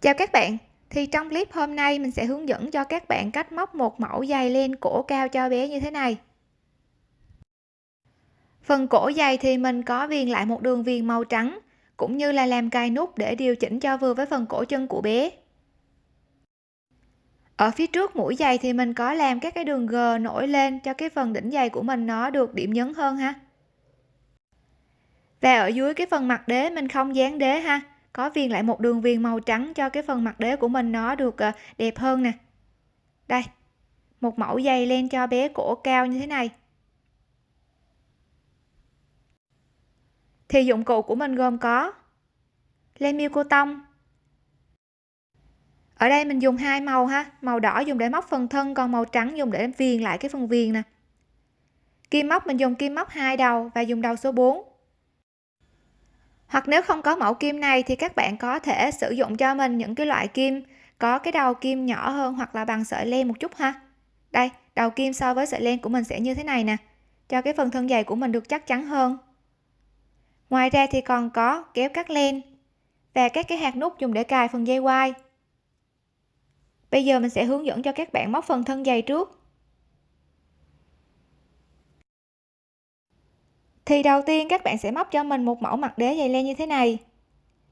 Chào các bạn, thì trong clip hôm nay mình sẽ hướng dẫn cho các bạn cách móc một mẫu giày len cổ cao cho bé như thế này. Phần cổ giày thì mình có viền lại một đường viền màu trắng cũng như là làm cài nút để điều chỉnh cho vừa với phần cổ chân của bé. Ở phía trước mũi giày thì mình có làm các cái đường G nổi lên cho cái phần đỉnh giày của mình nó được điểm nhấn hơn ha. Và ở dưới cái phần mặt đế mình không dán đế ha có viền lại một đường viền màu trắng cho cái phần mặt đế của mình nó được ờ, đẹp hơn nè. Đây, một mẫu dây len cho bé cổ cao như thế này. Thì dụng cụ của mình gồm có len miêu cô tông. Ở đây mình dùng hai màu ha, màu đỏ dùng để móc phần thân, còn màu trắng dùng để viền lại cái phần viền nè. Kim móc, mình dùng kim móc hai đầu và dùng đầu số 4 hoặc nếu không có mẫu kim này thì các bạn có thể sử dụng cho mình những cái loại kim, có cái đầu kim nhỏ hơn hoặc là bằng sợi len một chút ha. Đây, đầu kim so với sợi len của mình sẽ như thế này nè. Cho cái phần thân dày của mình được chắc chắn hơn. Ngoài ra thì còn có kéo cắt len và các cái hạt nút dùng để cài phần dây quai. Bây giờ mình sẽ hướng dẫn cho các bạn móc phần thân dày trước. Thì đầu tiên các bạn sẽ móc cho mình một mẫu mặt đế dày len như thế này.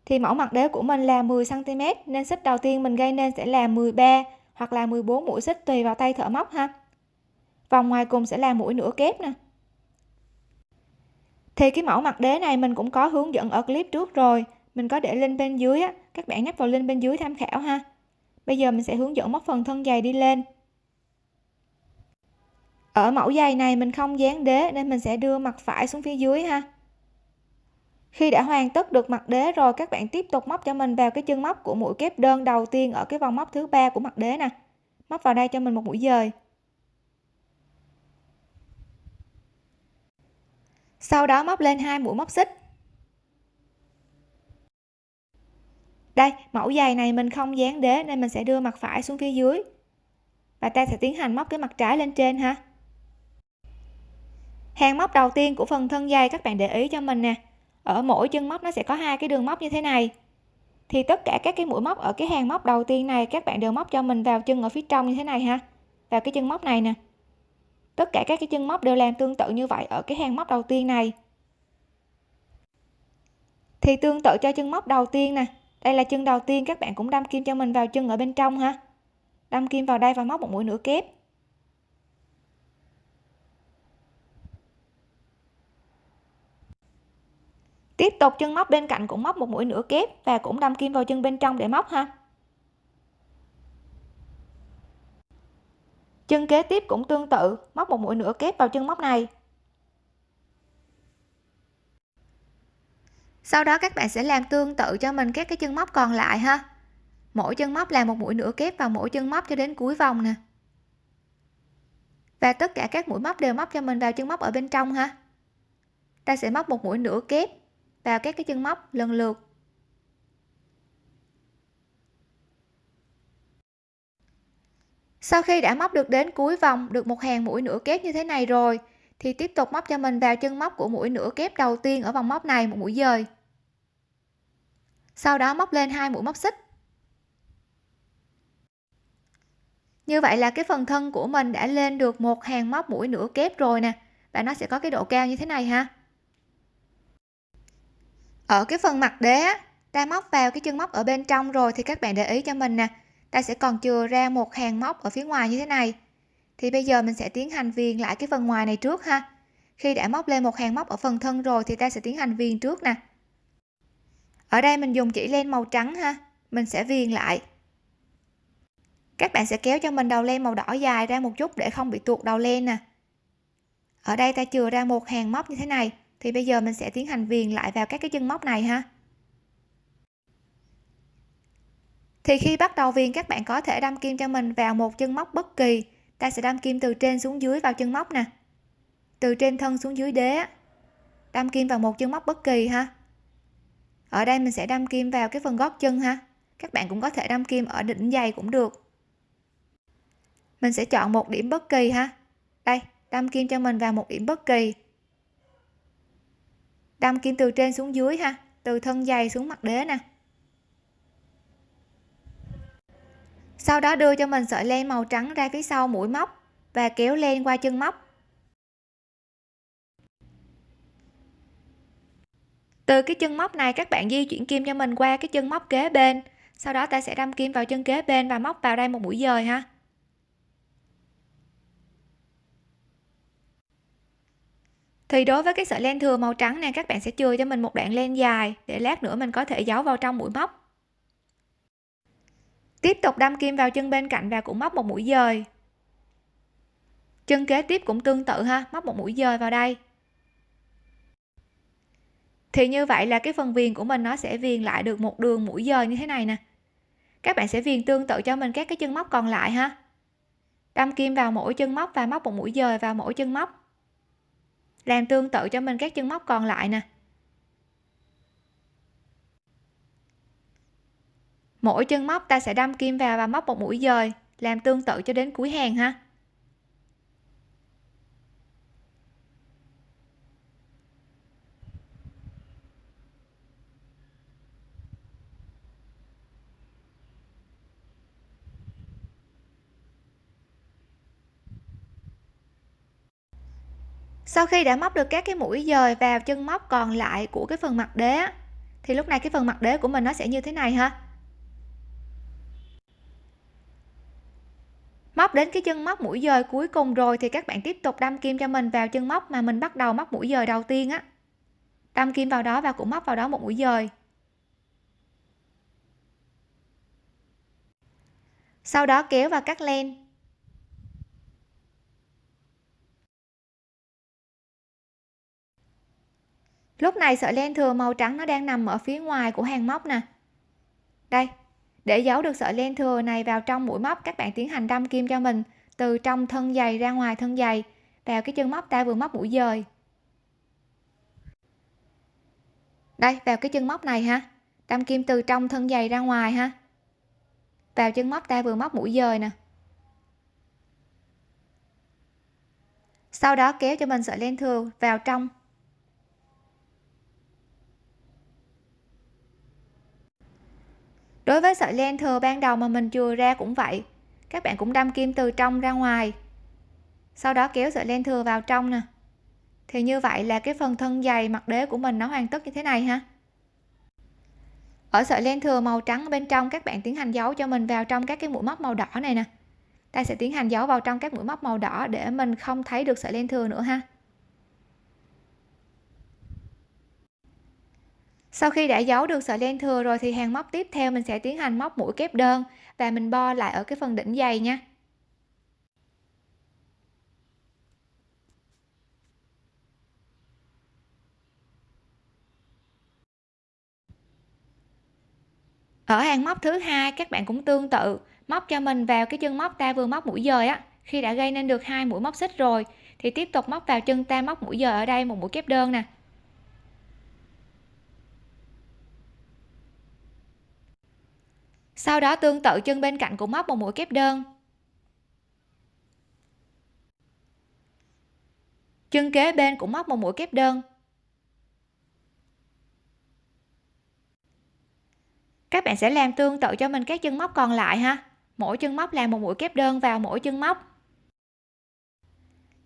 Thì mẫu mặt đế của mình là 10 cm nên xích đầu tiên mình gây nên sẽ là 13 hoặc là 14 mũi xích tùy vào tay thợ móc ha. Vòng ngoài cùng sẽ là mũi nửa kép nè. Thì cái mẫu mặt đế này mình cũng có hướng dẫn ở clip trước rồi. Mình có để link bên dưới á, các bạn nhấp vào link bên dưới tham khảo ha. Bây giờ mình sẽ hướng dẫn móc phần thân dày đi lên ở mẫu giày này mình không dán đế nên mình sẽ đưa mặt phải xuống phía dưới ha. Khi đã hoàn tất được mặt đế rồi, các bạn tiếp tục móc cho mình vào cái chân móc của mũi kép đơn đầu tiên ở cái vòng móc thứ ba của mặt đế nè. Móc vào đây cho mình một mũi dời. Sau đó móc lên hai mũi móc xích. Đây, mẫu giày này mình không dán đế nên mình sẽ đưa mặt phải xuống phía dưới. Và ta sẽ tiến hành móc cái mặt trái lên trên ha hàng móc đầu tiên của phần thân dây các bạn để ý cho mình nè. Ở mỗi chân móc nó sẽ có hai cái đường móc như thế này. Thì tất cả các cái mũi móc ở cái hàng móc đầu tiên này các bạn đều móc cho mình vào chân ở phía trong như thế này ha. Vào cái chân móc này nè. Tất cả các cái chân móc đều làm tương tự như vậy ở cái hàng móc đầu tiên này. Thì tương tự cho chân móc đầu tiên nè. Đây là chân đầu tiên các bạn cũng đâm kim cho mình vào chân ở bên trong ha. Đâm kim vào đây và móc một mũi nửa kép. Tiếp tục, chân móc bên cạnh cũng móc một mũi nửa kép và cũng đâm kim vào chân bên trong để móc ha. Chân kế tiếp cũng tương tự, móc một mũi nửa kép vào chân móc này. Sau đó các bạn sẽ làm tương tự cho mình các cái chân móc còn lại ha. Mỗi chân móc làm một mũi nửa kép vào mỗi chân móc cho đến cuối vòng nè. Và tất cả các mũi móc đều móc cho mình vào chân móc ở bên trong ha. Ta sẽ móc một mũi nửa kép vào các cái chân móc lần lượt. Sau khi đã móc được đến cuối vòng được một hàng mũi nửa kép như thế này rồi, thì tiếp tục móc cho mình vào chân móc của mũi nửa kép đầu tiên ở vòng móc này một mũi dời. Sau đó móc lên hai mũi móc xích. Như vậy là cái phần thân của mình đã lên được một hàng móc mũi nửa kép rồi nè. Và nó sẽ có cái độ cao như thế này ha ở cái phần mặt đế ta móc vào cái chân móc ở bên trong rồi thì các bạn để ý cho mình nè. Ta sẽ còn chừa ra một hàng móc ở phía ngoài như thế này. Thì bây giờ mình sẽ tiến hành viền lại cái phần ngoài này trước ha. Khi đã móc lên một hàng móc ở phần thân rồi thì ta sẽ tiến hành viền trước nè. Ở đây mình dùng chỉ len màu trắng ha, mình sẽ viền lại. Các bạn sẽ kéo cho mình đầu len màu đỏ dài ra một chút để không bị tuột đầu len nè. Ở đây ta chừa ra một hàng móc như thế này thì bây giờ mình sẽ tiến hành viền lại vào các cái chân móc này ha. Thì khi bắt đầu viền, các bạn có thể đâm kim cho mình vào một chân móc bất kỳ. Ta sẽ đâm kim từ trên xuống dưới vào chân móc nè. Từ trên thân xuống dưới đế đâm kim vào một chân móc bất kỳ ha. Ở đây mình sẽ đâm kim vào cái phần gót chân ha. Các bạn cũng có thể đâm kim ở đỉnh giày cũng được. Mình sẽ chọn một điểm bất kỳ ha. Đây, đâm kim cho mình vào một điểm bất kỳ đâm kim từ trên xuống dưới ha, từ thân dày xuống mặt đế nè. Sau đó đưa cho mình sợi len màu trắng ra phía sau mũi móc và kéo len qua chân móc. Từ cái chân móc này các bạn di chuyển kim cho mình qua cái chân móc kế bên, sau đó ta sẽ đâm kim vào chân kế bên và móc vào đây một mũi dời ha. Thì đối với cái sợi len thừa màu trắng này các bạn sẽ chừa cho mình một đoạn len dài để lát nữa mình có thể giấu vào trong mũi móc. Tiếp tục đâm kim vào chân bên cạnh và cũng móc một mũi dời. Chân kế tiếp cũng tương tự ha, móc một mũi dời vào đây. Thì như vậy là cái phần viền của mình nó sẽ viền lại được một đường mũi dời như thế này nè. Các bạn sẽ viền tương tự cho mình các cái chân móc còn lại ha. Đâm kim vào mỗi chân móc và móc một mũi dời vào mỗi chân móc làm tương tự cho mình các chân móc còn lại nè. Mỗi chân móc ta sẽ đâm kim vào và móc một mũi dời, làm tương tự cho đến cuối hàng ha. Sau khi đã móc được các cái mũi dời vào chân móc còn lại của cái phần mặt đế thì lúc này cái phần mặt đế của mình nó sẽ như thế này ha. Móc đến cái chân móc mũi dời cuối cùng rồi thì các bạn tiếp tục đâm kim cho mình vào chân móc mà mình bắt đầu móc mũi dời đầu tiên á. Đâm kim vào đó và cũng móc vào đó một mũi dời. Sau đó kéo và cắt len. Lúc này sợi len thừa màu trắng nó đang nằm ở phía ngoài của hàng móc nè. Đây, để giấu được sợi len thừa này vào trong mũi móc, các bạn tiến hành đâm kim cho mình, từ trong thân dày ra ngoài thân dày vào cái chân móc ta vừa móc mũi dời. Đây, vào cái chân móc này ha, đâm kim từ trong thân dày ra ngoài ha, vào chân móc ta vừa móc mũi dời nè. Sau đó kéo cho mình sợi len thừa vào trong đối với sợi len thừa ban đầu mà mình chừa ra cũng vậy, các bạn cũng đâm kim từ trong ra ngoài, sau đó kéo sợi len thừa vào trong nè. Thì như vậy là cái phần thân dày mặt đế của mình nó hoàn tất như thế này ha. Ở sợi len thừa màu trắng bên trong, các bạn tiến hành giấu cho mình vào trong các cái mũi móc màu đỏ này nè. Ta sẽ tiến hành giấu vào trong các mũi móc màu đỏ để mình không thấy được sợi len thừa nữa ha. Sau khi đã giấu được sợi len thừa rồi thì hàng móc tiếp theo mình sẽ tiến hành móc mũi kép đơn và mình bo lại ở cái phần đỉnh dày nha. Ở hàng móc thứ hai, các bạn cũng tương tự, móc cho mình vào cái chân móc ta vừa móc mũi dời á. Khi đã gây nên được hai mũi móc xích rồi, thì tiếp tục móc vào chân ta móc mũi dời ở đây một mũi kép đơn nè. Sau đó tương tự chân bên cạnh cũng móc một mũi kép đơn. Chân kế bên cũng móc một mũi kép đơn. Các bạn sẽ làm tương tự cho mình các chân móc còn lại ha. Mỗi chân móc làm một mũi kép đơn vào mỗi chân móc.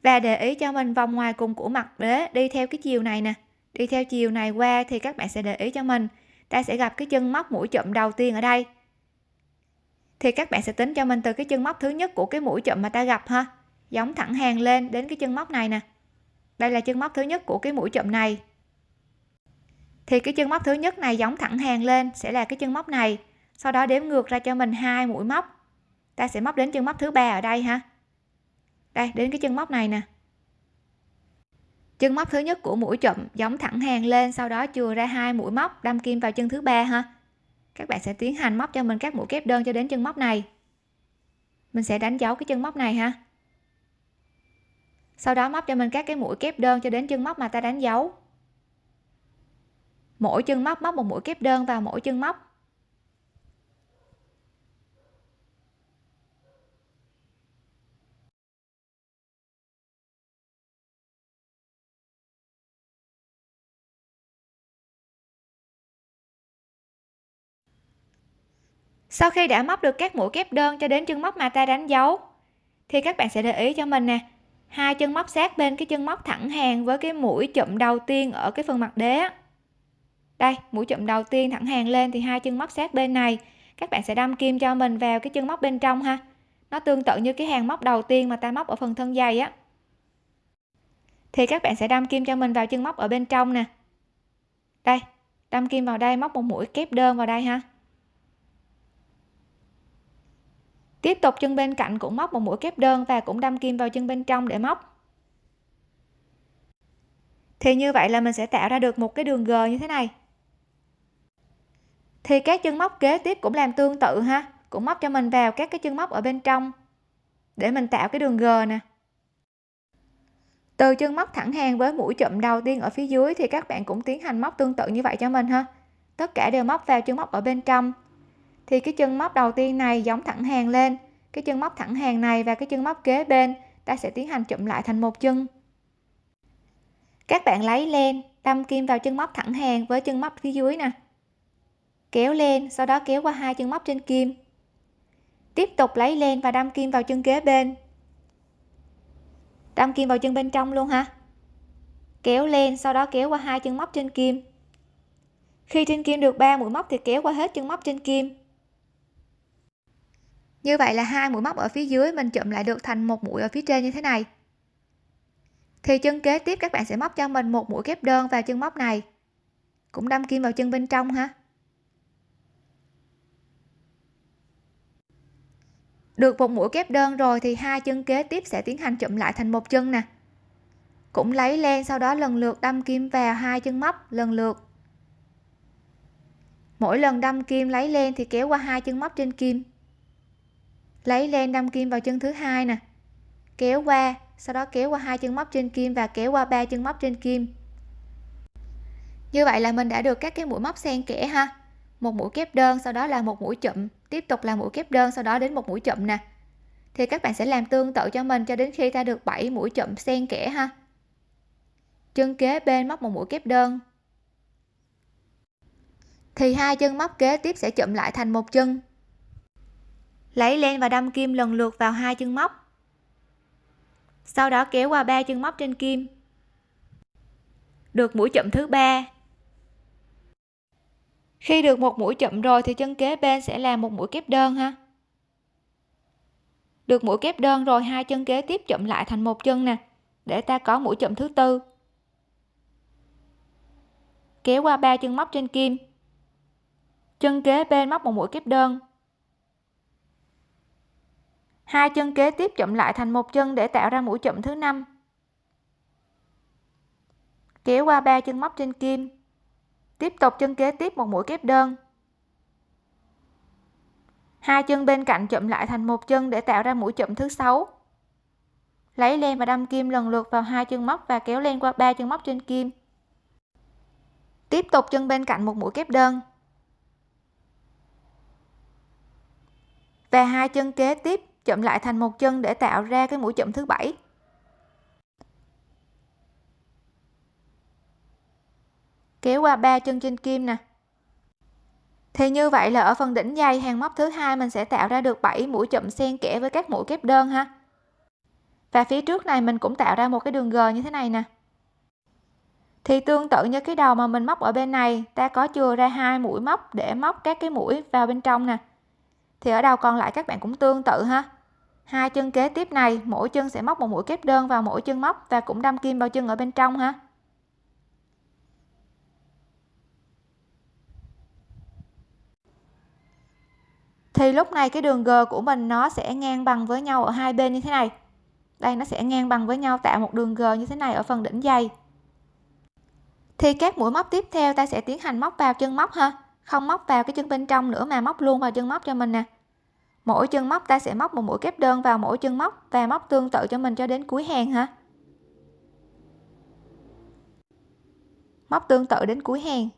Và để ý cho mình vòng ngoài cùng của mặt đế, đi theo cái chiều này nè. Đi theo chiều này qua thì các bạn sẽ để ý cho mình. Ta sẽ gặp cái chân móc mũi chụm đầu tiên ở đây thì các bạn sẽ tính cho mình từ cái chân móc thứ nhất của cái mũi chậm mà ta gặp ha. Giống thẳng hàng lên đến cái chân móc này nè. Đây là chân móc thứ nhất của cái mũi chậm này. Thì cái chân móc thứ nhất này giống thẳng hàng lên sẽ là cái chân móc này. Sau đó đếm ngược ra cho mình hai mũi móc. Ta sẽ móc đến chân móc thứ ba ở đây ha. Đây, đến cái chân móc này nè. Chân móc thứ nhất của mũi chậm giống thẳng hàng lên, sau đó chừa ra hai mũi móc, đâm kim vào chân thứ ba ha các bạn sẽ tiến hành móc cho mình các mũi kép đơn cho đến chân móc này. Mình sẽ đánh dấu cái chân móc này ha. Sau đó móc cho mình các cái mũi kép đơn cho đến chân móc mà ta đánh dấu. Mỗi chân móc móc một mũi kép đơn vào mỗi chân móc. Sau khi đã móc được các mũi kép đơn cho đến chân móc mà ta đánh dấu, thì các bạn sẽ để ý cho mình nè. Hai chân móc sát bên cái chân móc thẳng hàng với cái mũi chụm đầu tiên ở cái phần mặt đế đây, mũi chụm đầu tiên thẳng hàng lên thì hai chân móc sát bên này. Các bạn sẽ đâm kim cho mình vào cái chân móc bên trong ha. Nó tương tự như cái hàng móc đầu tiên mà ta móc ở phần thân dày á. Thì các bạn sẽ đâm kim cho mình vào chân móc ở bên trong nè. Đây, đâm kim vào đây, móc một mũi kép đơn vào đây ha. Tiếp tục, chân bên cạnh cũng móc một mũi kép đơn và cũng đâm kim vào chân bên trong để móc. Thì như vậy là mình sẽ tạo ra được một cái đường g như thế này. Thì các chân móc kế tiếp cũng làm tương tự ha. Cũng móc cho mình vào các cái chân móc ở bên trong để mình tạo cái đường g nè. Từ chân móc thẳng hàng với mũi chụm đầu tiên ở phía dưới thì các bạn cũng tiến hành móc tương tự như vậy cho mình ha. Tất cả đều móc vào chân móc ở bên trong thì cái chân móc đầu tiên này giống thẳng hàng lên. Cái chân móc thẳng hàng này và cái chân móc kế bên, ta sẽ tiến hành chụm lại thành một chân. Các bạn lấy len, đâm kim vào chân móc thẳng hàng với chân móc phía dưới nè. Kéo lên sau đó kéo qua hai chân móc trên kim. Tiếp tục lấy len và đâm kim vào chân kế bên. Đâm kim vào chân bên trong luôn ha kéo lên sau đó kéo qua hai chân móc trên kim. Khi trên kim được 3 mũi móc thì kéo qua hết chân móc trên kim như vậy là hai mũi móc ở phía dưới mình chụm lại được thành một mũi ở phía trên như thế này. Thì chân kế tiếp các bạn sẽ móc cho mình một mũi kép đơn vào chân móc này. Cũng đâm kim vào chân bên trong ha. Được một mũi kép đơn rồi thì hai chân kế tiếp sẽ tiến hành chụm lại thành một chân nè. Cũng lấy len sau đó lần lượt đâm kim vào hai chân móc, lần lượt. Mỗi lần đâm kim lấy len thì kéo qua hai chân móc trên kim lấy len đâm kim vào chân thứ hai nè. Kéo qua, sau đó kéo qua hai chân móc trên kim và kéo qua ba chân móc trên kim. Như vậy là mình đã được các cái mũi móc xen kẽ ha. Một mũi kép đơn, sau đó là một mũi chụm tiếp tục là mũi kép đơn, sau đó đến một mũi chụm nè. Thì các bạn sẽ làm tương tự cho mình cho đến khi ta được 7 mũi chụm xen kẽ ha. Chân kế bên móc một mũi kép đơn. Thì hai chân móc kế tiếp sẽ chụm lại thành một chân lấy len và đâm kim lần lượt vào hai chân móc. Sau đó kéo qua ba chân móc trên kim. Được mũi chậm thứ ba. Khi được một mũi chậm rồi thì chân kế bên sẽ làm một mũi kép đơn ha. Được mũi kép đơn rồi, hai chân kế tiếp chậm lại thành một chân nè, để ta có mũi chậm thứ tư. Kéo qua ba chân móc trên kim. Chân kế bên móc một mũi kép đơn hai chân kế tiếp chụm lại thành một chân để tạo ra mũi chụm thứ năm. Kéo qua ba chân móc trên kim. Tiếp tục chân kế tiếp một mũi kép đơn. Hai chân bên cạnh chụm lại thành một chân để tạo ra mũi chụm thứ sáu. Lấy len và đâm kim lần lượt vào hai chân móc và kéo len qua ba chân móc trên kim. Tiếp tục chân bên cạnh một mũi kép đơn. Và hai chân kế tiếp chậm lại thành một chân để tạo ra cái mũi chậm thứ bảy. Kéo qua ba chân trên kim nè. Thì như vậy là ở phần đỉnh dây hàng móc thứ hai mình sẽ tạo ra được 7 mũi chậm xen kẽ với các mũi kép đơn ha. Và phía trước này mình cũng tạo ra một cái đường g như thế này nè. Thì tương tự như cái đầu mà mình móc ở bên này, ta có chừa ra hai mũi móc để móc các cái mũi vào bên trong nè. Thì ở đầu còn lại các bạn cũng tương tự ha hai chân kế tiếp này, mỗi chân sẽ móc một mũi kép đơn vào mỗi chân móc và cũng đâm kim vào chân ở bên trong ha. Thì lúc này cái đường G của mình nó sẽ ngang bằng với nhau ở hai bên như thế này. Đây, nó sẽ ngang bằng với nhau, tạo một đường G như thế này ở phần đỉnh dây thì các mũi móc tiếp theo ta sẽ tiến hành móc vào chân móc ha. Không móc vào cái chân bên trong nữa mà móc luôn vào chân móc cho mình nè mỗi chân móc ta sẽ móc một mũi kép đơn vào mỗi chân móc và móc tương tự cho mình cho đến cuối hàng ha móc tương tự đến cuối hàng.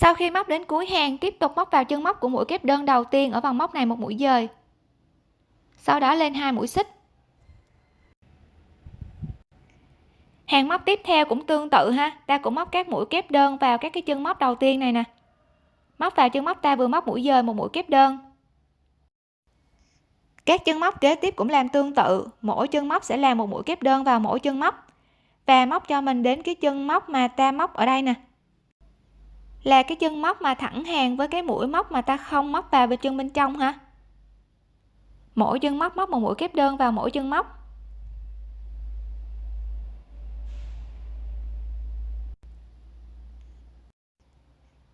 Sau khi móc đến cuối hàng, tiếp tục móc vào chân móc của mũi kép đơn đầu tiên ở vòng móc này một mũi dời. Sau đó lên hai mũi xích. Hàng móc tiếp theo cũng tương tự ha. Ta cũng móc các mũi kép đơn vào các cái chân móc đầu tiên này nè. Móc vào chân móc ta vừa móc mũi dời một mũi kép đơn. Các chân móc kế tiếp cũng làm tương tự. Mỗi chân móc sẽ làm một mũi kép đơn vào mỗi chân móc. Và móc cho mình đến cái chân móc mà ta móc ở đây nè là cái chân móc mà thẳng hàng với cái mũi móc mà ta không móc vào bên chân bên trong ha mỗi chân móc móc một mũi kép đơn vào mỗi chân móc.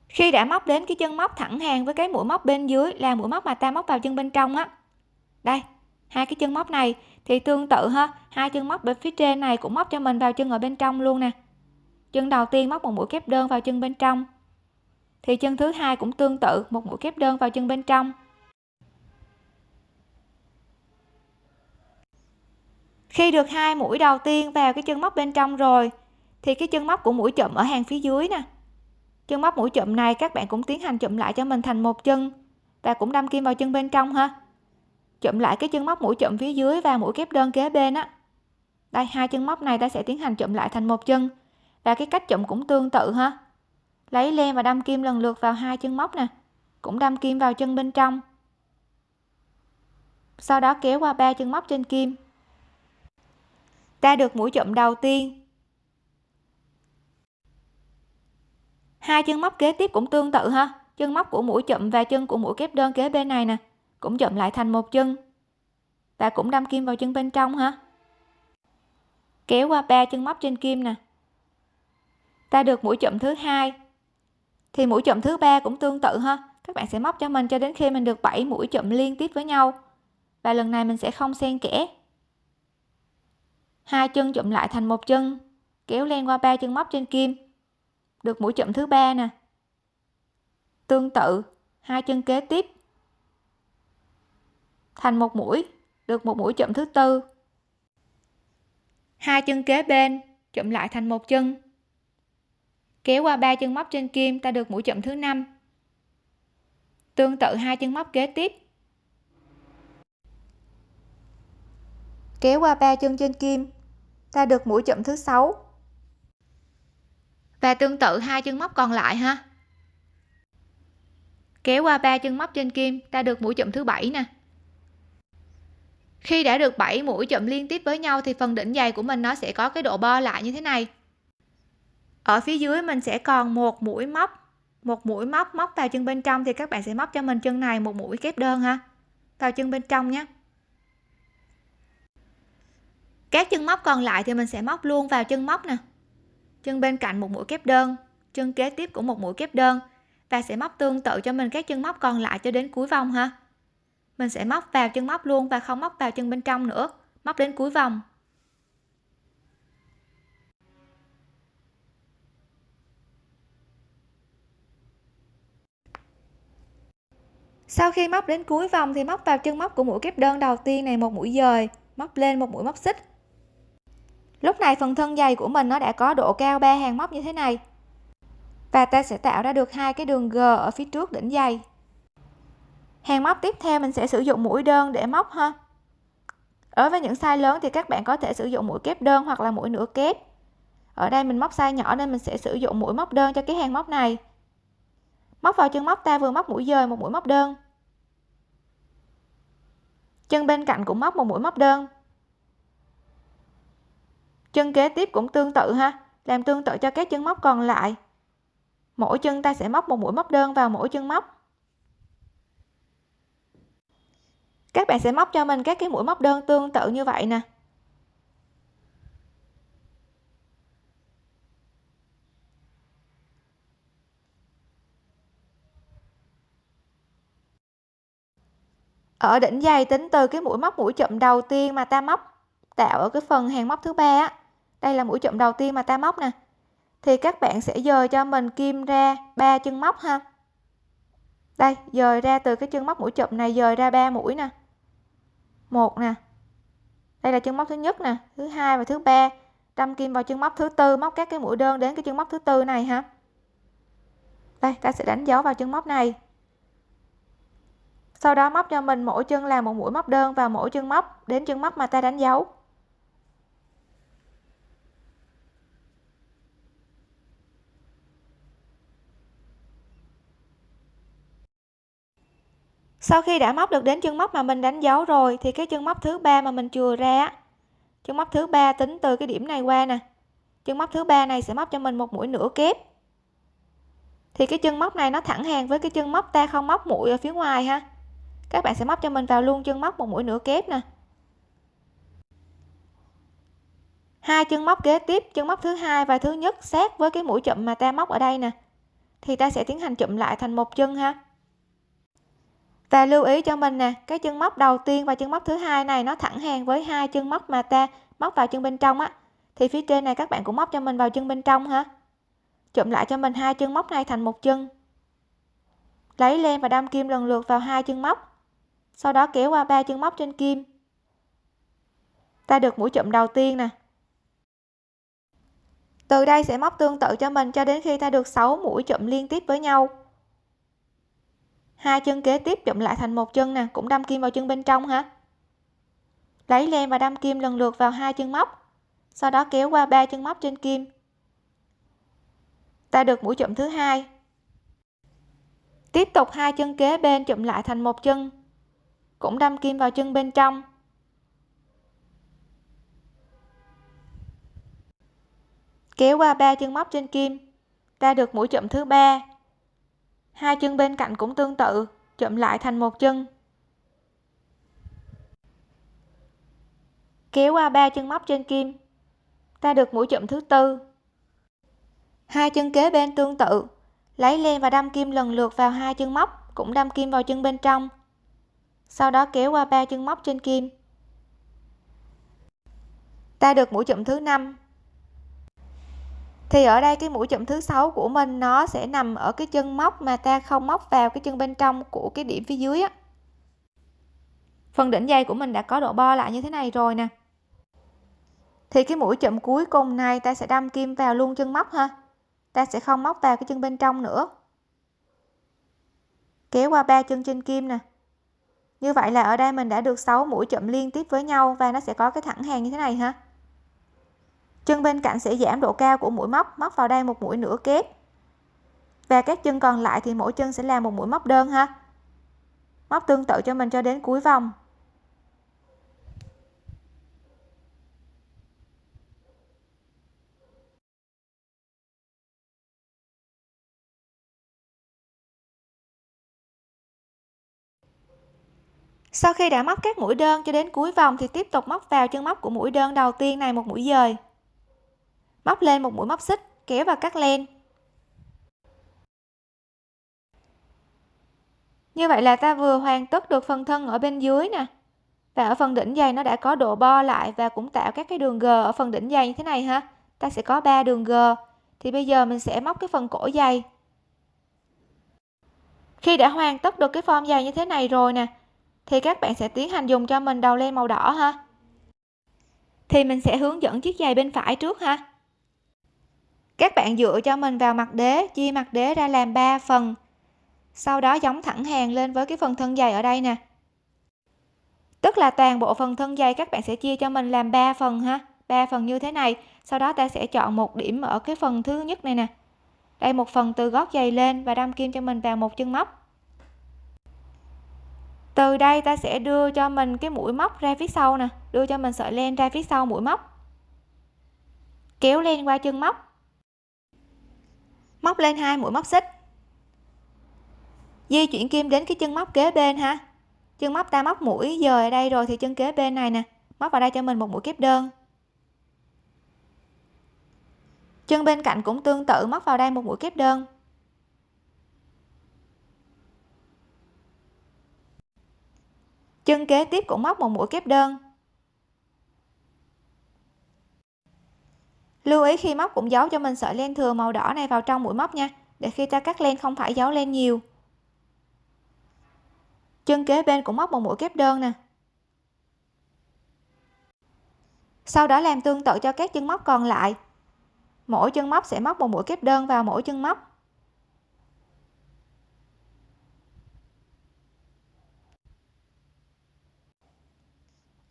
Khi đã móc đến cái chân móc thẳng hàng với cái mũi móc bên dưới là mũi móc mà ta móc vào chân bên trong á. Đây, hai cái chân móc này thì tương tự ha. Hai chân móc bên phía trên này cũng móc cho mình vào chân ở bên trong luôn nè. Chân đầu tiên móc một mũi kép đơn vào chân bên trong thì chân thứ hai cũng tương tự, một mũi kép đơn vào chân bên trong. Khi được hai mũi đầu tiên vào cái chân móc bên trong rồi, thì cái chân móc của mũi chậm ở hàng phía dưới nè. Chân móc mũi chậm này các bạn cũng tiến hành chụm lại cho mình thành một chân và cũng đâm kim vào chân bên trong ha. Chụm lại cái chân móc mũi chậm phía dưới và mũi kép đơn kế bên á. Đây, hai chân móc này ta sẽ tiến hành chụm lại thành một chân và cái cách chụm cũng tương tự ha lấy len và đâm kim lần lượt vào hai chân móc nè. Cũng đâm kim vào chân bên trong. Sau đó kéo qua ba chân móc trên kim. Ta được mũi chụm đầu tiên. Hai chân móc kế tiếp cũng tương tự ha. Chân móc của mũi chụm và chân của mũi kép đơn kế bên này nè. Cũng chụm lại thành một chân. Và cũng đâm kim vào chân bên trong ha. Kéo qua ba chân móc trên kim nè. Ta được mũi chụm thứ hai thì mũi chụm thứ ba cũng tương tự ha. Các bạn sẽ móc cho mình cho đến khi mình được 7 mũi chụm liên tiếp với nhau. Và lần này mình sẽ không xen kẽ. Hai chân chụm lại thành một chân, kéo len qua ba chân móc trên kim. Được mũi chụm thứ ba nè. Tương tự, hai chân kế tiếp. Thành một mũi, được một mũi chụm thứ tư. Hai chân kế bên chụm lại thành một chân kéo qua ba chân móc trên kim, ta được mũi chậm thứ năm. Tương tự hai chân móc kế tiếp. Kéo qua ba chân trên kim, ta được mũi chậm thứ sáu. Và tương tự hai chân móc còn lại ha. Kéo qua ba chân móc trên kim, ta được mũi chậm thứ bảy nè. Khi đã được 7 mũi chậm liên tiếp với nhau thì phần đỉnh dày của mình nó sẽ có cái độ bo lại như thế này ở phía dưới mình sẽ còn một mũi móc, một mũi móc móc vào chân bên trong thì các bạn sẽ móc cho mình chân này một mũi kép đơn ha. Vào chân bên trong nhé. Các chân móc còn lại thì mình sẽ móc luôn vào chân móc nè. Chân bên cạnh một mũi kép đơn, chân kế tiếp cũng một mũi kép đơn. Và sẽ móc tương tự cho mình các chân móc còn lại cho đến cuối vòng ha. Mình sẽ móc vào chân móc luôn và không móc vào chân bên trong nữa, móc đến cuối vòng. Sau khi móc đến cuối vòng thì móc vào chân móc của mũi kép đơn đầu tiên này một mũi dời, móc lên một mũi móc xích. Lúc này phần thân dày của mình nó đã có độ cao ba hàng móc như thế này. Và ta sẽ tạo ra được hai cái đường G ở phía trước đỉnh dày. Hàng móc tiếp theo mình sẽ sử dụng mũi đơn để móc ha. Ở với những size lớn thì các bạn có thể sử dụng mũi kép đơn hoặc là mũi nửa kép. Ở đây mình móc size nhỏ nên mình sẽ sử dụng mũi móc đơn cho cái hàng móc này. Móc vào chân móc ta vừa móc mũi dời một mũi móc đơn chân bên cạnh cũng móc một mũi móc đơn. Chân kế tiếp cũng tương tự ha, làm tương tự cho các chân móc còn lại. Mỗi chân ta sẽ móc một mũi móc đơn vào mỗi chân móc. Các bạn sẽ móc cho mình các cái mũi móc đơn tương tự như vậy nè. Ở đỉnh dày tính từ cái mũi móc mũi chậm đầu tiên mà ta móc tạo ở cái phần hàng móc thứ ba á. Đây là mũi chậm đầu tiên mà ta móc nè. Thì các bạn sẽ dời cho mình kim ra ba chân móc ha. Đây, dời ra từ cái chân móc mũi chậm này dời ra ba mũi nè. Một nè. Đây là chân móc thứ nhất nè, thứ hai và thứ ba. Đâm kim vào chân móc thứ tư, móc các cái mũi đơn đến cái chân móc thứ tư này ha. Đây, ta sẽ đánh dấu vào chân móc này sau đó móc cho mình mỗi chân làm một mũi móc đơn vào mỗi chân móc đến chân móc mà ta đánh dấu. Sau khi đã móc được đến chân móc mà mình đánh dấu rồi, thì cái chân móc thứ ba mà mình chừa ra chân móc thứ ba tính từ cái điểm này qua nè. Chân móc thứ ba này sẽ móc cho mình một mũi nửa kép. Thì cái chân móc này nó thẳng hàng với cái chân móc ta không móc mũi ở phía ngoài ha các bạn sẽ móc cho mình vào luôn chân móc một mũi nửa kép nè. Hai chân móc kế tiếp, chân móc thứ hai và thứ nhất sát với cái mũi chậm mà ta móc ở đây nè. Thì ta sẽ tiến hành chụm lại thành một chân ha. Và lưu ý cho mình nè, cái chân móc đầu tiên và chân móc thứ hai này nó thẳng hàng với hai chân móc mà ta móc vào chân bên trong á. Thì phía trên này các bạn cũng móc cho mình vào chân bên trong ha. Chụm lại cho mình hai chân móc này thành một chân. Lấy len và đâm kim lần lượt vào hai chân móc sau đó kéo qua ba chân móc trên kim. Ta được mũi chụm đầu tiên nè. Từ đây sẽ móc tương tự cho mình cho đến khi ta được 6 mũi chụm liên tiếp với nhau. Hai chân kế tiếp chụm lại thành một chân nè, cũng đâm kim vào chân bên trong hả? Lấy len và đâm kim lần lượt vào hai chân móc. Sau đó kéo qua ba chân móc trên kim. Ta được mũi chụm thứ hai. Tiếp tục hai chân kế bên chụm lại thành một chân cũng đâm kim vào chân bên trong. Kéo qua ba chân móc trên kim ta được mũi chụm thứ ba. Hai chân bên cạnh cũng tương tự chụm lại thành một chân. Kéo qua ba chân móc trên kim ta được mũi chụm thứ tư. Hai chân kế bên tương tự, lấy len và đâm kim lần lượt vào hai chân móc, cũng đâm kim vào chân bên trong sau đó kéo qua ba chân móc trên kim. Ta được mũi chụm thứ năm. Thì ở đây cái mũi chụm thứ sáu của mình nó sẽ nằm ở cái chân móc mà ta không móc vào cái chân bên trong của cái điểm phía dưới á. Phần đỉnh dây của mình đã có độ bo lại như thế này rồi nè. Thì cái mũi chụm cuối cùng này ta sẽ đâm kim vào luôn chân móc ha. Ta sẽ không móc vào cái chân bên trong nữa. Kéo qua ba chân trên kim nè như vậy là ở đây mình đã được 6 mũi chậm liên tiếp với nhau và nó sẽ có cái thẳng hàng như thế này ha. Chân bên cạnh sẽ giảm độ cao của mũi móc móc vào đây một mũi nửa kép. Và các chân còn lại thì mỗi chân sẽ là một mũi móc đơn ha. Móc tương tự cho mình cho đến cuối vòng. Sau khi đã móc các mũi đơn cho đến cuối vòng thì tiếp tục móc vào chân móc của mũi đơn đầu tiên này một mũi dời. Móc lên một mũi móc xích, kéo vào cắt len. Như vậy là ta vừa hoàn tất được phần thân ở bên dưới nè. Và ở phần đỉnh dày nó đã có độ bo lại và cũng tạo các cái đường g ở phần đỉnh dày như thế này ha. Ta sẽ có 3 đường g. Thì bây giờ mình sẽ móc cái phần cổ dày khi đã hoàn tất được cái form dày như thế này rồi nè thì các bạn sẽ tiến hành dùng cho mình đầu len màu đỏ ha. Thì mình sẽ hướng dẫn chiếc giày bên phải trước ha. Các bạn dựa cho mình vào mặt đế chia mặt đế ra làm 3 phần. Sau đó giống thẳng hàng lên với cái phần thân giày ở đây nè. Tức là toàn bộ phần thân giày các bạn sẽ chia cho mình làm 3 phần ha. 3 phần như thế này, sau đó ta sẽ chọn một điểm ở cái phần thứ nhất này nè. Đây, một phần từ gót giày lên và đâm kim cho mình vào một chân móc từ đây ta sẽ đưa cho mình cái mũi móc ra phía sau nè. Đưa cho mình sợi len ra phía sau mũi móc. Kéo len qua chân móc. Móc lên hai mũi móc xích. Di chuyển kim đến cái chân móc kế bên ha. Chân móc ta móc mũi dời ở đây rồi thì chân kế bên này nè. Móc vào đây cho mình một mũi kép đơn. Chân bên cạnh cũng tương tự, móc vào đây một mũi kép đơn. Chân kế tiếp cũng móc một mũi kép đơn. Lưu ý khi móc cũng giấu cho mình sợi len thừa màu đỏ này vào trong mũi móc nha, để khi ta cắt len không phải giấu len nhiều. Chân kế bên cũng móc một mũi kép đơn nè. Sau đó làm tương tự cho các chân móc còn lại. Mỗi chân móc sẽ móc một mũi kép đơn vào mỗi chân móc.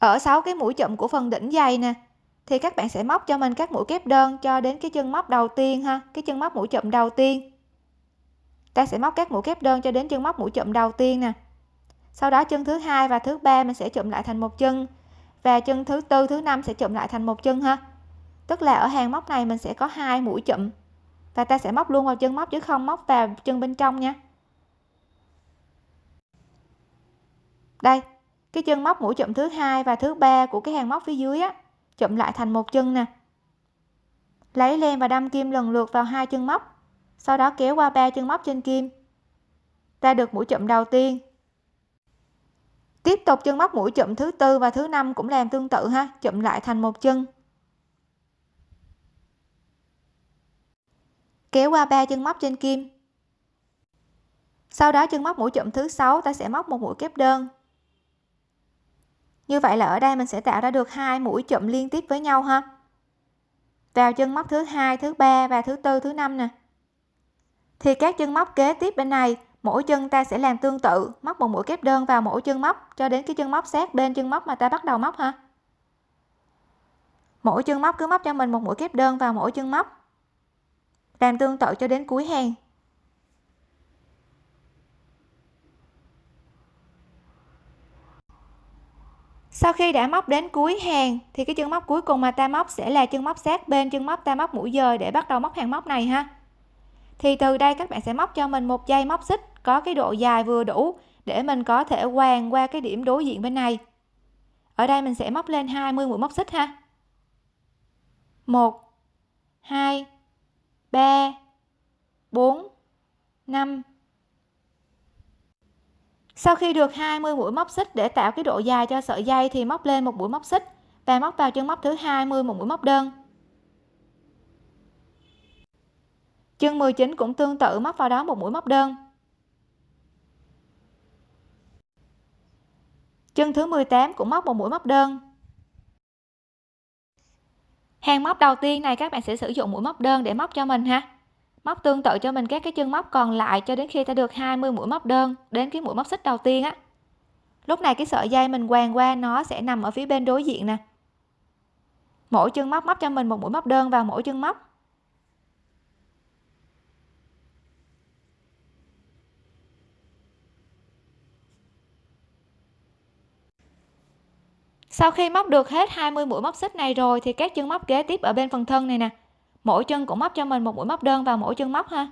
Ở 6 cái mũi chụm của phần đỉnh dày nè. Thì các bạn sẽ móc cho mình các mũi kép đơn cho đến cái chân móc đầu tiên ha, cái chân móc mũi chụm đầu tiên. Ta sẽ móc các mũi kép đơn cho đến chân móc mũi chụm đầu tiên nè. Sau đó chân thứ hai và thứ ba mình sẽ chụm lại thành một chân và chân thứ tư, thứ năm sẽ chụm lại thành một chân ha. Tức là ở hàng móc này mình sẽ có hai mũi chụm và ta sẽ móc luôn vào chân móc chứ không móc vào chân bên trong nha. Đây cái chân móc mũi chụm thứ hai và thứ ba của cái hàng móc phía dưới á chụm lại thành một chân nè. Lấy len và đâm kim lần lượt vào hai chân móc, sau đó kéo qua ba chân móc trên kim. Ta được mũi chụm đầu tiên. Tiếp tục chân móc mũi chụm thứ tư và thứ năm cũng làm tương tự ha chụm lại thành một chân. Kéo qua ba chân móc trên kim. Sau đó chân móc mũi chụm thứ sáu, ta sẽ móc một mũi kép đơn như vậy là ở đây mình sẽ tạo ra được hai mũi chụm liên tiếp với nhau ha. Vào chân móc thứ hai, thứ ba và thứ tư, thứ năm nè. Thì các chân móc kế tiếp bên này, mỗi chân ta sẽ làm tương tự, móc một mũi kép đơn vào mỗi chân móc, cho đến cái chân móc sát bên chân móc mà ta bắt đầu móc ha. Mỗi chân móc cứ móc cho mình một mũi kép đơn vào mỗi chân móc. Làm tương tự cho đến cuối hàng. Sau khi đã móc đến cuối hàng, thì cái chân móc cuối cùng mà ta móc sẽ là chân móc sát bên chân móc ta móc mũi dời để bắt đầu móc hàng móc này ha. Thì từ đây các bạn sẽ móc cho mình một dây móc xích, có cái độ dài vừa đủ để mình có thể quàng qua cái điểm đối diện bên này. Ở đây mình sẽ móc lên 20 mũi móc xích ha. 1 2 3 4 5 sau khi được 20 mũi móc xích để tạo cái độ dài cho sợi dây thì móc lên một mũi móc xích và móc vào chân móc thứ 20 một mũi móc đơn. Chân 19 cũng tương tự móc vào đó một mũi móc đơn. Chân thứ 18 cũng móc một mũi móc đơn. Hàng móc đầu tiên này các bạn sẽ sử dụng mũi móc đơn để móc cho mình ha móc tương tự cho mình các cái chân móc còn lại cho đến khi ta được 20 mũi móc đơn, đến cái mũi móc xích đầu tiên á. Lúc này cái sợi dây mình quàng qua nó sẽ nằm ở phía bên đối diện nè. Mỗi chân móc móc cho mình một mũi móc đơn vào mỗi chân móc. Sau khi móc được hết 20 mũi móc xích này rồi thì các chân móc kế tiếp ở bên phần thân này nè mỗi chân cũng móc cho mình một mũi móc đơn vào mỗi chân móc ha.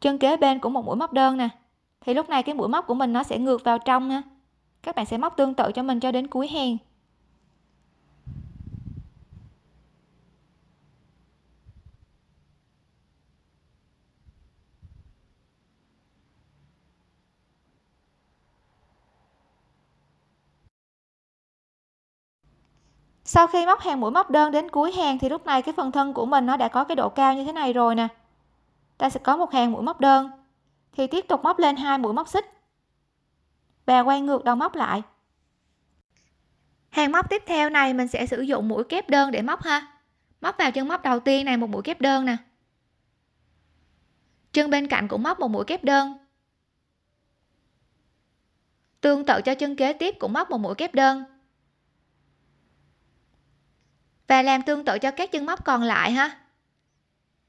Chân kế bên cũng một mũi móc đơn nè. Thì lúc này cái mũi móc của mình nó sẽ ngược vào trong nha các bạn sẽ móc tương tự cho mình cho đến cuối hàng. Sau khi móc hàng mũi móc đơn đến cuối hàng thì lúc này cái phần thân của mình nó đã có cái độ cao như thế này rồi nè. Ta sẽ có một hàng mũi móc đơn. Thì tiếp tục móc lên hai mũi móc xích. Và quay ngược đầu móc lại. Hàng móc tiếp theo này mình sẽ sử dụng mũi kép đơn để móc ha. Móc vào chân móc đầu tiên này, một mũi kép đơn nè. Chân bên cạnh cũng móc một mũi kép đơn. Tương tự cho chân kế tiếp cũng móc một mũi kép đơn và làm tương tự cho các chân móc còn lại ha.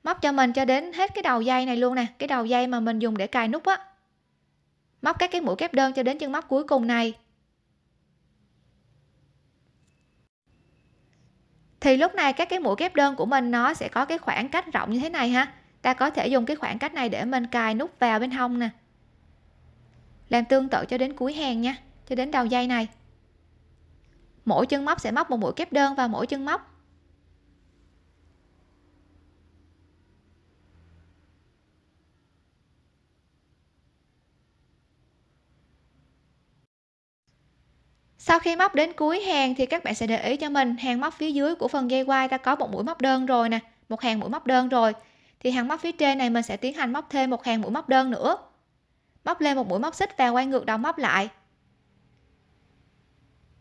Móc cho mình cho đến hết cái đầu dây này luôn nè, cái đầu dây mà mình dùng để cài nút á. Móc các cái mũi kép đơn cho đến chân móc cuối cùng này. Thì lúc này các cái mũi kép đơn của mình nó sẽ có cái khoảng cách rộng như thế này ha. Ta có thể dùng cái khoảng cách này để mình cài nút vào bên hông nè. Làm tương tự cho đến cuối hàng nha, cho đến đầu dây này. Mỗi chân móc sẽ móc một mũi kép đơn vào mỗi chân móc. Sau khi móc đến cuối hàng thì các bạn sẽ để ý cho mình, hàng móc phía dưới của phần dây quai ta có một mũi móc đơn rồi nè, một hàng mũi móc đơn rồi. Thì hàng móc phía trên này mình sẽ tiến hành móc thêm một hàng mũi móc đơn nữa. Móc lên một mũi móc xích và quay ngược đầu móc lại.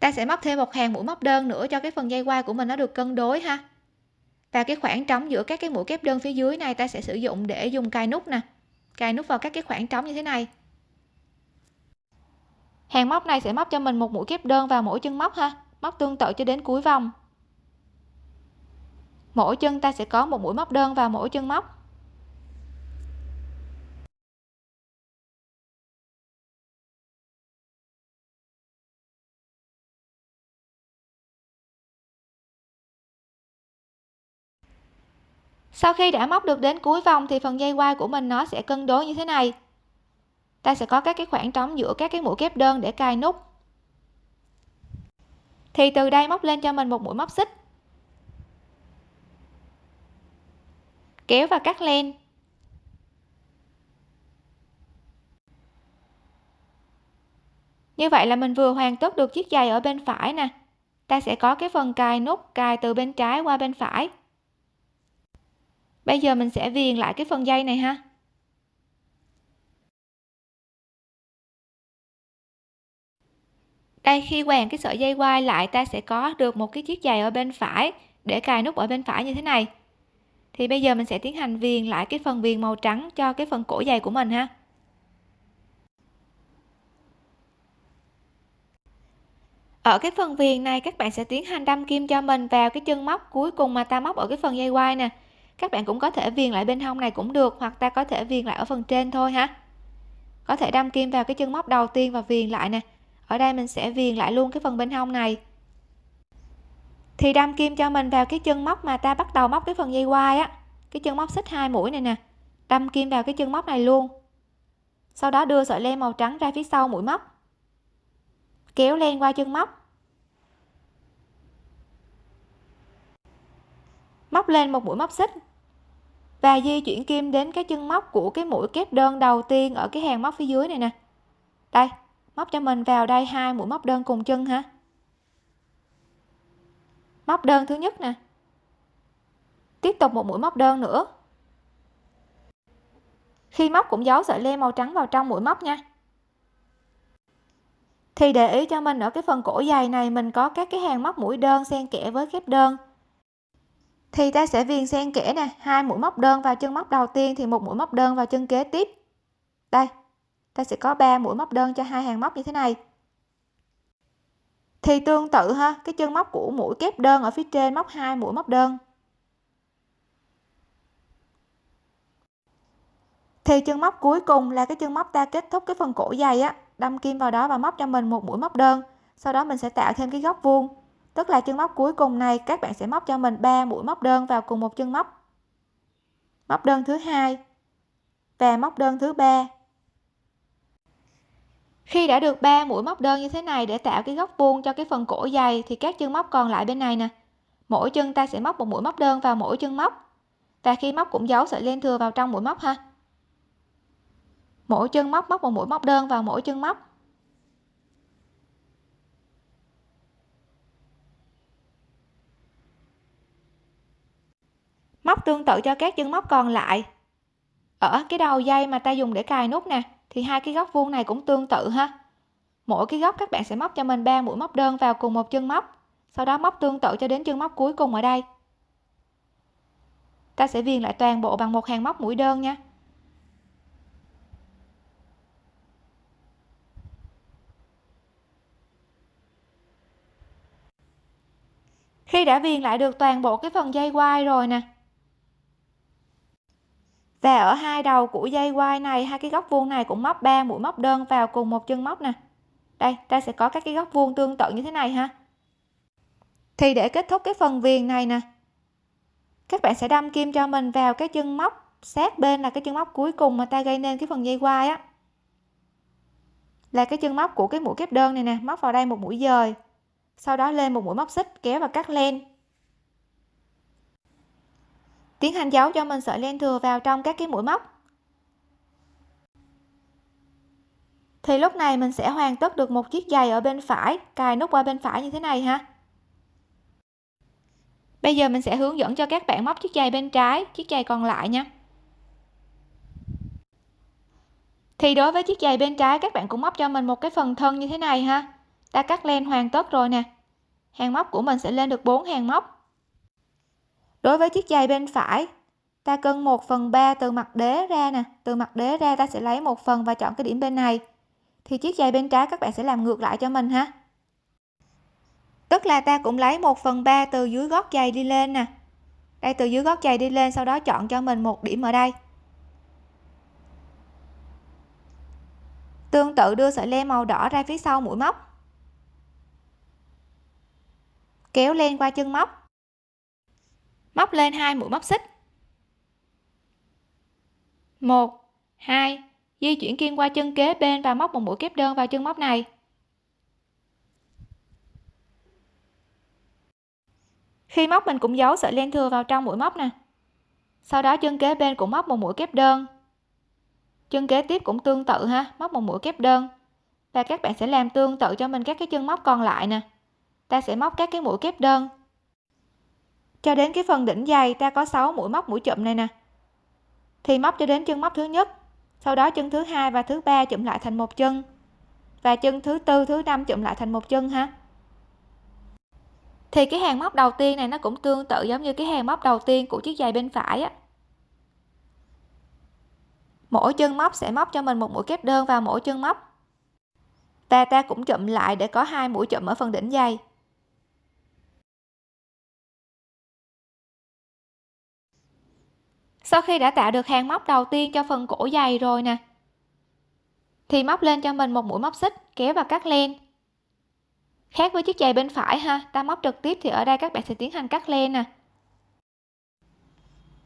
Ta sẽ móc thêm một hàng mũi móc đơn nữa cho cái phần dây quai của mình nó được cân đối ha. Và cái khoảng trống giữa các cái mũi kép đơn phía dưới này ta sẽ sử dụng để dùng cài nút nè. Cài nút vào các cái khoảng trống như thế này hàng móc này sẽ móc cho mình một mũi kép đơn vào mỗi chân móc ha. Móc tương tự cho đến cuối vòng. Mỗi chân ta sẽ có một mũi móc đơn vào mỗi chân móc. Sau khi đã móc được đến cuối vòng thì phần dây quai của mình nó sẽ cân đối như thế này ta sẽ có các cái khoảng trống giữa các cái mũi kép đơn để cài nút. Thì từ đây móc lên cho mình một mũi móc xích. Kéo và cắt len. Như vậy là mình vừa hoàn tất được chiếc giày ở bên phải nè. Ta sẽ có cái phần cài nút cài từ bên trái qua bên phải. Bây giờ mình sẽ viền lại cái phần dây này ha. Đây, khi quàng cái sợi dây quai lại, ta sẽ có được một cái chiếc giày ở bên phải để cài nút ở bên phải như thế này. Thì bây giờ mình sẽ tiến hành viền lại cái phần viền màu trắng cho cái phần cổ giày của mình ha. Ở cái phần viền này, các bạn sẽ tiến hành đâm kim cho mình vào cái chân móc cuối cùng mà ta móc ở cái phần dây quai nè. Các bạn cũng có thể viền lại bên hông này cũng được, hoặc ta có thể viền lại ở phần trên thôi ha. Có thể đâm kim vào cái chân móc đầu tiên và viền lại nè ở đây mình sẽ viền lại luôn cái phần bên hông này. Thì đâm kim cho mình vào cái chân móc mà ta bắt đầu móc cái phần dây quai á. Cái chân móc xích hai mũi này nè. Đâm kim vào cái chân móc này luôn. Sau đó đưa sợi len màu trắng ra phía sau mũi móc. Kéo len qua chân móc. Móc lên một mũi móc xích. Và di chuyển kim đến cái chân móc của cái mũi kép đơn đầu tiên ở cái hàng móc phía dưới này nè. Đây móc cho mình vào đây hai mũi móc đơn cùng chân ha móc đơn thứ nhất nè. Tiếp tục một mũi móc đơn nữa. Khi móc cũng giấu sợi len màu trắng vào trong mũi móc nha. Thì để ý cho mình ở cái phần cổ dày này, mình có các cái hàng móc mũi đơn xen kẽ với kép đơn. Thì ta sẽ viền xen kẽ nè, hai mũi móc đơn vào chân móc đầu tiên thì một mũi móc đơn vào chân kế tiếp. Đây ta sẽ có 3 mũi móc đơn cho hai hàng móc như thế này. Thì tương tự ha, cái chân móc của mũi kép đơn ở phía trên móc hai mũi móc đơn. Thì chân móc cuối cùng là cái chân móc ta kết thúc cái phần cổ dày á, đâm kim vào đó và móc cho mình một mũi móc đơn. Sau đó mình sẽ tạo thêm cái góc vuông. Tức là chân móc cuối cùng này, các bạn sẽ móc cho mình 3 mũi móc đơn vào cùng một chân móc. Móc đơn thứ hai và móc đơn thứ ba khi đã được 3 mũi móc đơn như thế này để tạo cái góc vuông cho cái phần cổ dày, thì các chân móc còn lại bên này nè. Mỗi chân ta sẽ móc một mũi móc đơn vào mỗi chân móc. Và khi móc cũng giấu sợi len thừa vào trong mũi móc ha. Mỗi chân móc móc một mũi móc đơn vào mỗi chân móc. Móc tương tự cho các chân móc còn lại. Ở cái đầu dây mà ta dùng để cài nút nè thì hai cái góc vuông này cũng tương tự ha. Mỗi cái góc các bạn sẽ móc cho mình ba mũi móc đơn vào cùng một chân móc. Sau đó móc tương tự cho đến chân móc cuối cùng ở đây. Ta sẽ viền lại toàn bộ bằng một hàng móc mũi đơn nha. Khi đã viền lại được toàn bộ cái phần dây quai rồi nè và ở hai đầu của dây quai này, hai cái góc vuông này cũng móc 3 mũi móc đơn vào cùng một chân móc nè. Đây, ta sẽ có các cái góc vuông tương tự như thế này ha. Thì để kết thúc cái phần viền này nè, các bạn sẽ đâm kim cho mình vào cái chân móc. Sát bên là cái chân móc cuối cùng mà ta gây nên cái phần dây quai á. Là cái chân móc của cái mũi kép đơn này nè, móc vào đây một mũi dời, sau đó lên một mũi móc xích, kéo và cắt len tiến hành giấu cho mình sợi len thừa vào trong các cái mũi móc. Thì lúc này mình sẽ hoàn tất được một chiếc giày ở bên phải, cài nút qua bên phải như thế này ha. Bây giờ mình sẽ hướng dẫn cho các bạn móc chiếc giày bên trái, chiếc giày còn lại nha. Thì đối với chiếc giày bên trái, các bạn cũng móc cho mình một cái phần thân như thế này ha. Ta cắt len hoàn tất rồi nè. Hàng móc của mình sẽ lên được 4 hàng móc đối với chiếc giày bên phải, ta cân 1 phần 3 từ mặt đế ra nè. Từ mặt đế ra ta sẽ lấy một phần và chọn cái điểm bên này. Thì chiếc giày bên trái các bạn sẽ làm ngược lại cho mình ha. Tức là ta cũng lấy 1 phần 3 từ dưới gót giày đi lên nè. Đây, từ dưới gót giày đi lên, sau đó chọn cho mình một điểm ở đây. Tương tự đưa sợi len màu đỏ ra phía sau mũi móc. Kéo len qua chân móc móc lên hai mũi móc xích. Một, hai, di chuyển kim qua chân kế bên và móc một mũi kép đơn vào chân móc này. Khi móc mình cũng giấu sợi len thừa vào trong mũi móc nè. Sau đó chân kế bên cũng móc một mũi kép đơn. Chân kế tiếp cũng tương tự ha, móc một mũi kép đơn. Và các bạn sẽ làm tương tự cho mình các cái chân móc còn lại nè. Ta sẽ móc các cái mũi kép đơn cho đến cái phần đỉnh dày, ta có 6 mũi móc, mũi chụm này nè. Thì móc cho đến chân móc thứ nhất, sau đó chân thứ hai và thứ ba chụm lại thành một chân, và chân thứ tư, thứ năm chụm lại thành một chân ha. Thì cái hàng móc đầu tiên này nó cũng tương tự giống như cái hàng móc đầu tiên của chiếc giày bên phải á. Mỗi chân móc sẽ móc cho mình một mũi kép đơn vào mỗi chân móc. Và ta cũng chụm lại để có hai mũi chụm ở phần đỉnh dày. Sau khi đã tạo được hàng móc đầu tiên cho phần cổ dày rồi nè. Thì móc lên cho mình một mũi móc xích, kéo và cắt len. Khác với chiếc giày bên phải ha, ta móc trực tiếp thì ở đây các bạn sẽ tiến hành cắt len nè.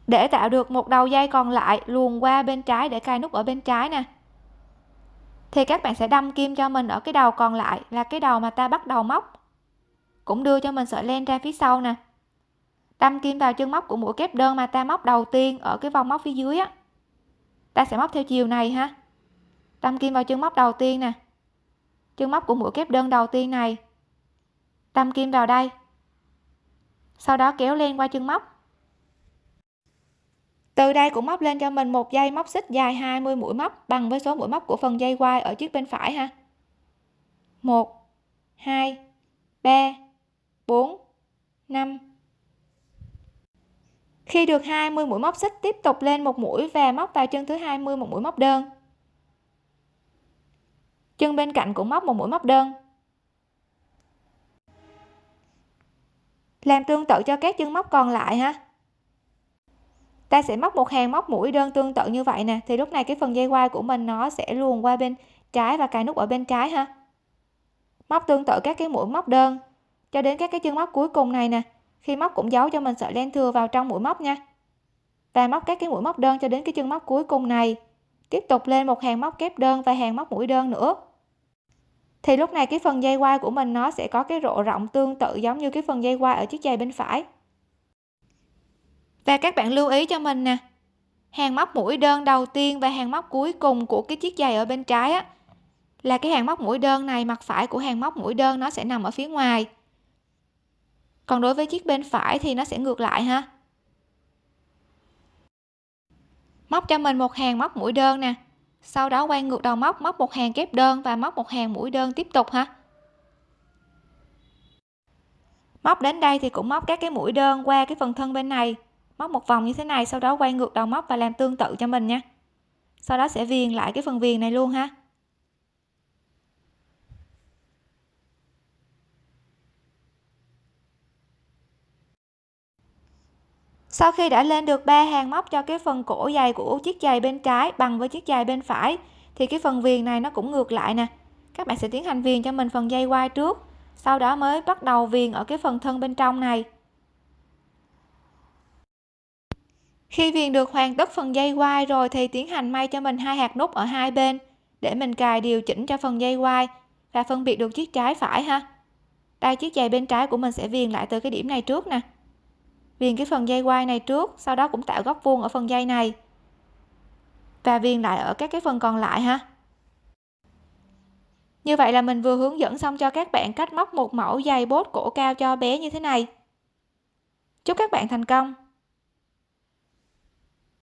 Để tạo được một đầu dây còn lại, luồn qua bên trái để cài nút ở bên trái nè. Thì các bạn sẽ đâm kim cho mình ở cái đầu còn lại là cái đầu mà ta bắt đầu móc. Cũng đưa cho mình sợi len ra phía sau nè đâm kim vào chân móc của mũi kép đơn mà ta móc đầu tiên ở cái vòng móc phía dưới á. Ta sẽ móc theo chiều này ha. Đâm kim vào chân móc đầu tiên nè. Chân móc của mũi kép đơn đầu tiên này. Đâm kim vào đây. Sau đó kéo lên qua chân móc. Từ đây cũng móc lên cho mình một dây móc xích dài 20 mũi móc bằng với số mũi móc của phần dây quai ở chiếc bên phải ha. 1 2 3 4 5 khi được 20 mũi móc xích tiếp tục lên một mũi và móc vào chân thứ 20 một mũi móc đơn. Chân bên cạnh cũng móc một mũi móc đơn. Làm tương tự cho các chân móc còn lại ha. Ta sẽ móc một hàng móc mũi đơn tương tự như vậy nè, thì lúc này cái phần dây quai của mình nó sẽ luồn qua bên trái và cài nút ở bên trái ha. Móc tương tự các cái mũi móc đơn cho đến các cái chân móc cuối cùng này nè khi móc cũng giấu cho mình sợi len thừa vào trong mũi móc nha. Và móc các cái mũi móc đơn cho đến cái chân móc cuối cùng này. Tiếp tục lên một hàng móc kép đơn và hàng móc mũi đơn nữa. Thì lúc này cái phần dây quai của mình nó sẽ có cái rộ rộng tương tự giống như cái phần dây quai ở chiếc giày bên phải. Và các bạn lưu ý cho mình nè, hàng móc mũi đơn đầu tiên và hàng móc cuối cùng của cái chiếc giày ở bên trái á, là cái hàng móc mũi đơn này, mặt phải của hàng móc mũi đơn nó sẽ nằm ở phía ngoài còn đối với chiếc bên phải thì nó sẽ ngược lại ha. Móc cho mình một hàng móc mũi đơn nè. Sau đó quay ngược đầu móc móc một hàng kép đơn và móc một hàng mũi đơn tiếp tục ha. Móc đến đây thì cũng móc các cái mũi đơn qua cái phần thân bên này. Móc một vòng như thế này, sau đó quay ngược đầu móc và làm tương tự cho mình nha. Sau đó sẽ viền lại cái phần viền này luôn ha. Sau khi đã lên được ba hàng móc cho cái phần cổ dày của chiếc giày bên trái bằng với chiếc giày bên phải, thì cái phần viền này nó cũng ngược lại nè. Các bạn sẽ tiến hành viền cho mình phần dây quai trước, sau đó mới bắt đầu viền ở cái phần thân bên trong này. Khi viền được hoàn tất phần dây quai rồi thì tiến hành may cho mình hai hạt nút ở hai bên để mình cài điều chỉnh cho phần dây quai và phân biệt được chiếc trái phải ha. Đây, chiếc giày bên trái của mình sẽ viền lại từ cái điểm này trước nè viền cái phần dây quai này trước, sau đó cũng tạo góc vuông ở phần dây này. Và viền lại ở các cái phần còn lại ha. Như vậy là mình vừa hướng dẫn xong cho các bạn cách móc một mẫu dây bốt cổ cao cho bé như thế này. Chúc các bạn thành công!